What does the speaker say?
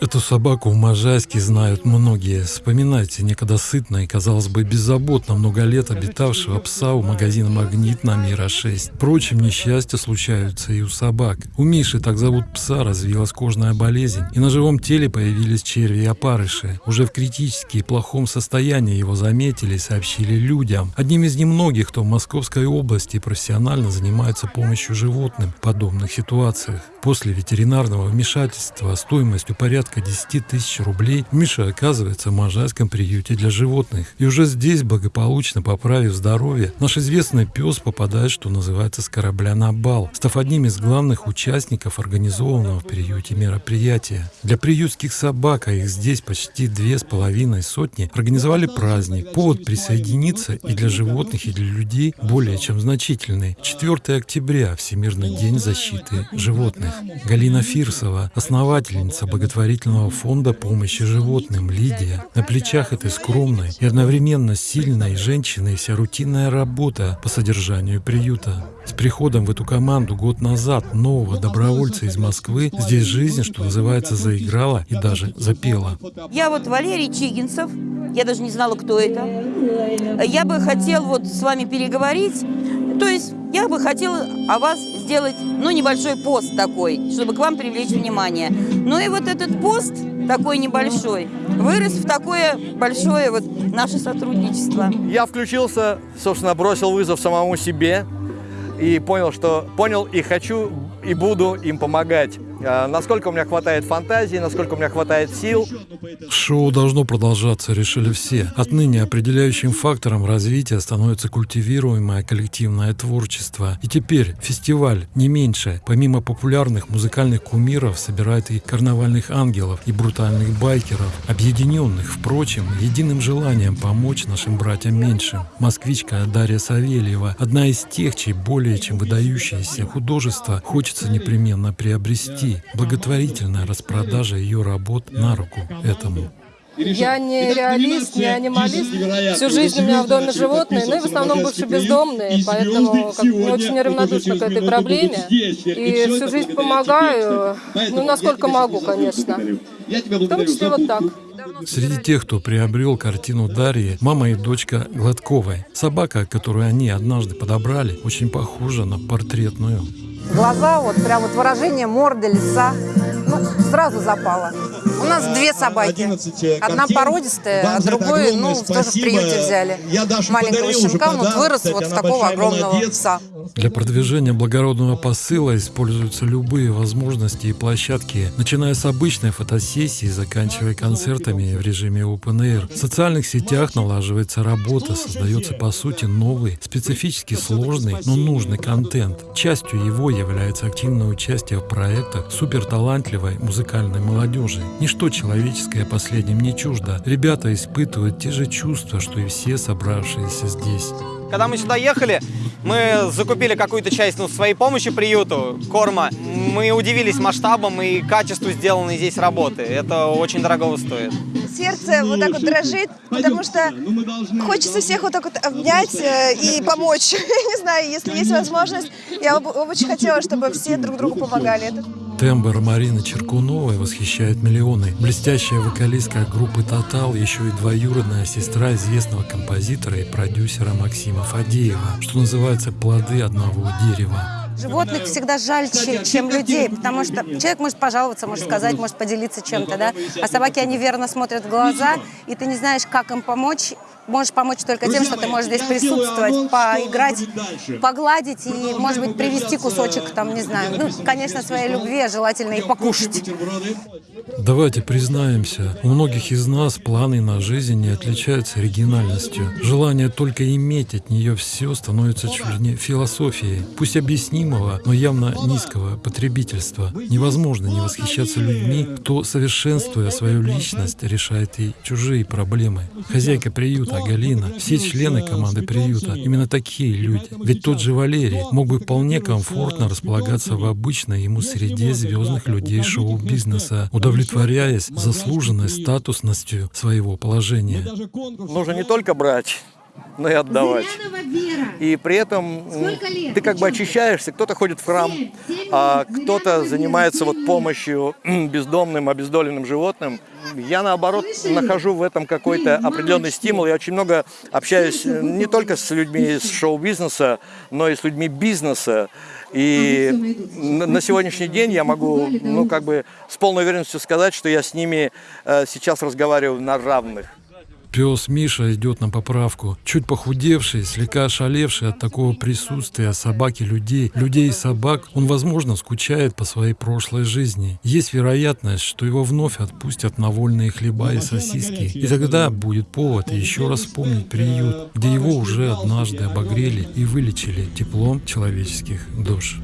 Эту собаку в Можайске знают многие. Вспоминайте некогда сытно и, казалось бы, беззаботно много лет обитавшего пса у магазина «Магнит» на Мира-6. Впрочем, несчастья случаются и у собак. У Миши, так зовут пса, развилась кожная болезнь, и на живом теле появились черви и опарыши. Уже в критически плохом состоянии его заметили и сообщили людям. Одним из немногих, кто в Московской области профессионально занимается помощью животным в подобных ситуациях. После ветеринарного вмешательства стоимостью порядка 10 тысяч рублей Миша оказывается в Можайском приюте для животных. И уже здесь, благополучно поправив здоровье, наш известный пес попадает, что называется, с корабля на бал, став одним из главных участников организованного в приюте мероприятия. Для приютских собак, а их здесь почти две с половиной сотни, организовали праздник. Повод присоединиться и для животных, и для людей более чем значительный. 4 октября – Всемирный день защиты животных. Галина Фирсова, основательница благотворительного фонда помощи животным «Лидия». На плечах этой скромной и одновременно сильной женщины вся рутинная работа по содержанию приюта. С приходом в эту команду год назад нового добровольца из Москвы здесь жизнь, что называется, заиграла и даже запела. Я вот Валерий Чигинцев, я даже не знала, кто это. Я бы хотел вот с вами переговорить. То есть я бы хотела о вас сделать, ну, небольшой пост такой, чтобы к вам привлечь внимание. Ну и вот этот пост такой небольшой вырос в такое большое вот наше сотрудничество. Я включился, собственно, бросил вызов самому себе и понял, что понял и хочу и буду им помогать. А, насколько у меня хватает фантазии, насколько у меня хватает сил. Шоу должно продолжаться, решили все. Отныне определяющим фактором развития становится культивируемое коллективное творчество. И теперь фестиваль, не меньше, помимо популярных музыкальных кумиров, собирает и карнавальных ангелов, и брутальных байкеров, объединенных, впрочем, единым желанием помочь нашим братьям меньшим. Москвичка Дарья Савельева, одна из тех, чей более чем выдающееся художество хочется непременно приобрести. Благотворительная распродажа ее работ на руку этому. Я не реалист, не анималист. Всю жизнь у меня в доме животные, ну и в основном бывшие бездомные, поэтому как, не очень неравнодушна к этой проблеме. И всю жизнь помогаю, ну насколько могу, конечно. В том числе вот так. Среди тех, кто приобрел картину Дарьи, мама и дочка Гладковой. Собака, которую они однажды подобрали, очень похожа на портретную. Глаза, вот прям вот выражение морды, лица, ну, сразу запало. У нас две собаки. Одна породистая, а другой, ну, тоже в приюте взяли. Маленького щенка, он вот вырос вот в такого огромного пса. Для продвижения благородного посыла используются любые возможности и площадки, начиная с обычной фотосессии, заканчивая концертами в режиме Open Air. В социальных сетях налаживается работа, создается по сути новый, специфически сложный, но нужный контент. Частью его является активное участие в проектах суперталантливой музыкальной молодежи. Ничто человеческое последним не чуждо. Ребята испытывают те же чувства, что и все собравшиеся здесь. Когда мы сюда ехали, мы закупили какую-то часть ну, своей помощи приюту, корма. Мы удивились масштабом и качеству сделанной здесь работы. Это очень дорого стоит. Сердце вот так вот дрожит, потому что хочется всех вот так вот обнять э, и помочь. Не знаю, если есть возможность, я бы очень хотела, чтобы все друг другу помогали. Тембр Марины Черкуновой восхищает миллионы. Блестящая вокалистка группы «Тотал» еще и двоюродная сестра известного композитора и продюсера Максима Фадеева, что называется «плоды одного дерева». Животных всегда жаль, чем людей, потому что человек может пожаловаться, может сказать, может поделиться чем-то, да, а собаки, они верно смотрят в глаза, и ты не знаешь, как им помочь, можешь помочь только тем, что ты можешь здесь присутствовать, поиграть, погладить и, может быть, привести кусочек, там, не знаю, ну, конечно, своей любви, желательно и покушать. Давайте признаемся, у многих из нас планы на жизнь не отличаются оригинальностью. Желание только иметь от нее все становится чуть ли не философией, пусть объяснимого, но явно низкого потребительства. Невозможно не восхищаться людьми, кто, совершенствуя свою личность, решает и чужие проблемы. Хозяйка приюта Галина, все члены команды приюта, именно такие люди. Ведь тот же Валерий мог бы вполне комфортно располагаться в обычной ему среде звездных людей шоу-бизнеса, удовлетворяясь заслуженной статусностью своего положения. Нужно не только брать, но и отдавать. И при этом ты как бы очищаешься, кто-то ходит в храм, а кто-то занимается вот помощью бездомным, обездоленным животным. Я, наоборот, нахожу в этом какой-то определенный стимул. Я очень много общаюсь э, не только с людьми из шоу-бизнеса, но и с людьми бизнеса. И на сегодняшний день я могу, ну, как бы с полной уверенностью сказать, что я с ними э, сейчас разговариваю на равных. Пес Миша идет на поправку. Чуть похудевший, слегка ошалевший от такого присутствия собаки людей, людей и собак, он, возможно, скучает по своей прошлой жизни. Есть вероятность, что его вновь отпустят на вольные хлеба и сосиски. И тогда будет повод еще раз вспомнить приют, где его уже однажды обогрели и вылечили теплом человеческих душ.